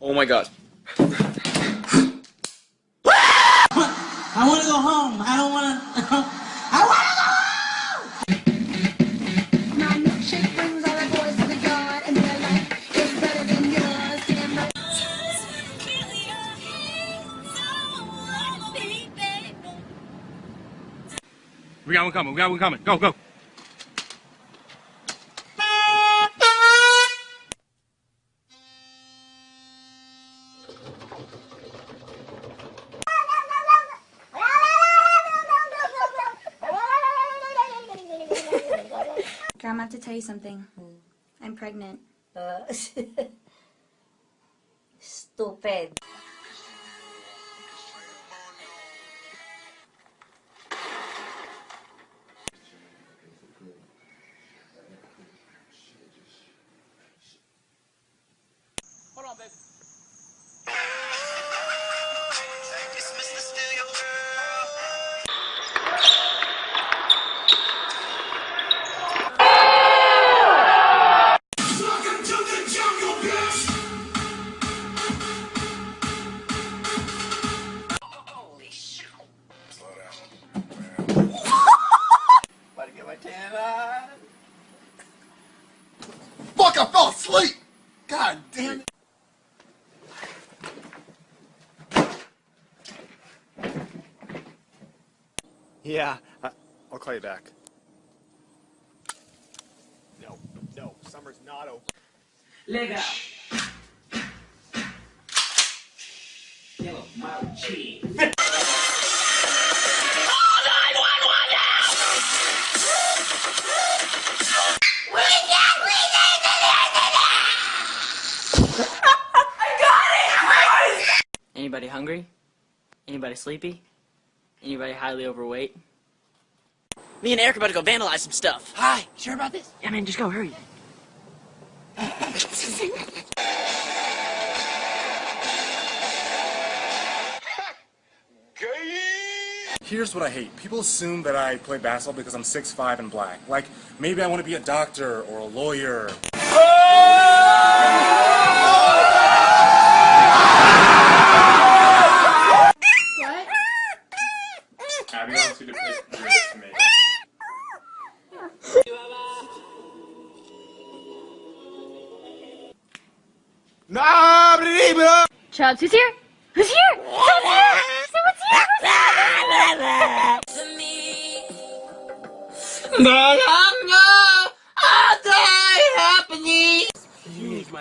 Oh my god. We got one coming. We got one coming. Go, go. Grandma, I have to tell you something. I'm pregnant. Uh, stupid. About to get my tan on. Fuck, I fell asleep! God damn it. Yeah, I, I'll call you back. No, no, summer's not over. Leg out. Yellow mouth cheese. Anybody hungry? Anybody sleepy? Anybody highly overweight? Me and Eric are about to go vandalize some stuff. Hi, you sure about this? Yeah, man, just go, hurry. Here's what I hate. People assume that I play basketball because I'm 6'5 and black. Like, maybe I want to be a doctor or a lawyer. What? Abby wants you to pick lyrics to. Chubbs, who's here? Who's here? Someone's here! Someone's here! Who's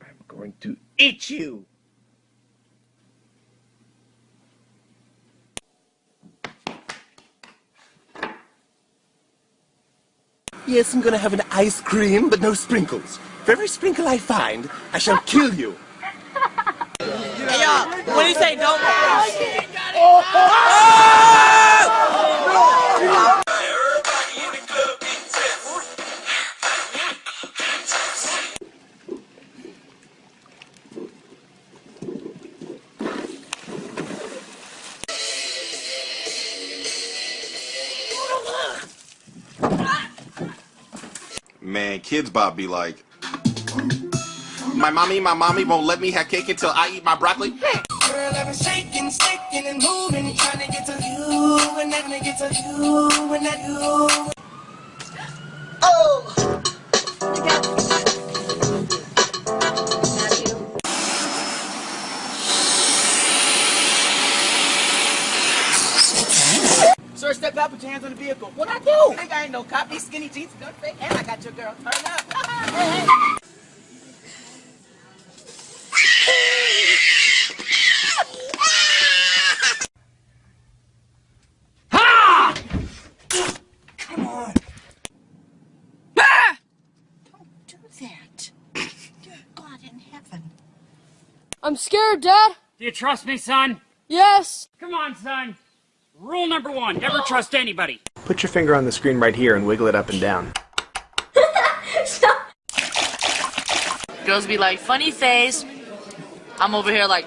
I'm going to eat you. Yes, I'm gonna have an ice cream, but no sprinkles. For every sprinkle I find, I shall kill you. Hey, y'all, what do you say? Don't. Oh! Man, Kidz Bop be like, my mommy, my mommy won't let me have cake until I eat my broccoli. Girl, I've been shaking, shaking, and moving, trying to get to you, and I'm gonna get to you, and not you. Oh! Sir, step out, put your hands on the vehicle. What I do? Think I ain't no cop. These skinny jeans don't fit, and I got your girl. Turn up. hey, hey. I'm scared, Dad. Do you trust me, son? Yes. Come on, son. Rule number one, never trust anybody. Put your finger on the screen right here and wiggle it up and down. Girls be like, funny face. I'm over here like,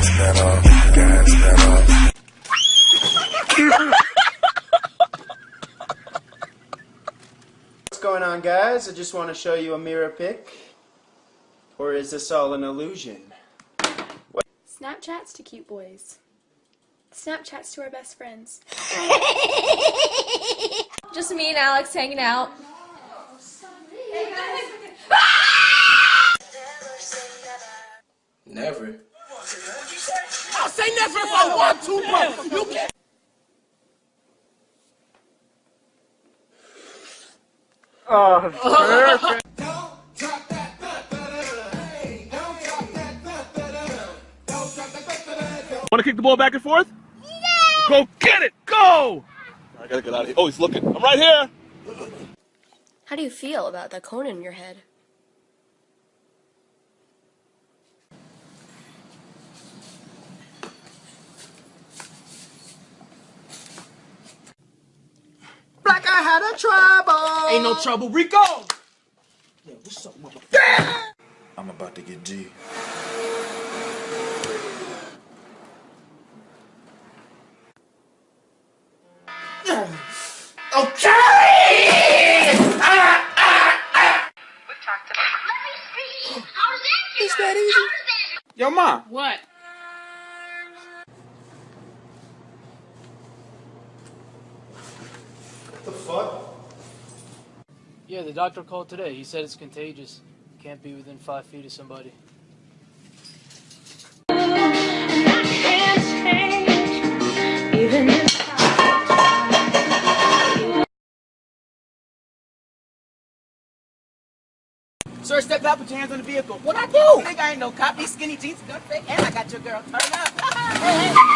Gas gas What's going on guys? I just want to show you a mirror pic. Or is this all an illusion? What? Snapchats to cute boys. Snapchats to our best friends. just me and Alex hanging out. Never say nothing for one, two, bro. You can't. Oh, Want to kick the ball back and forth? Yeah. Go get it. Go. I gotta get out of here. Oh, he's looking. I'm right here. How do you feel about that cone in your head? trouble. Ain't no trouble, Rico. Yeah, what's up, motherfucker? I'm about to get G. okay! Is that easy? Yo, mom. What? the fuck? Yeah, the doctor called today. He said it's contagious. Can't be within five feet of somebody. Sir, step out, put your hands on the vehicle. What I do? Nigga, I ain't no cop. These skinny jeans, gun fit. and I got your girl. Turn up.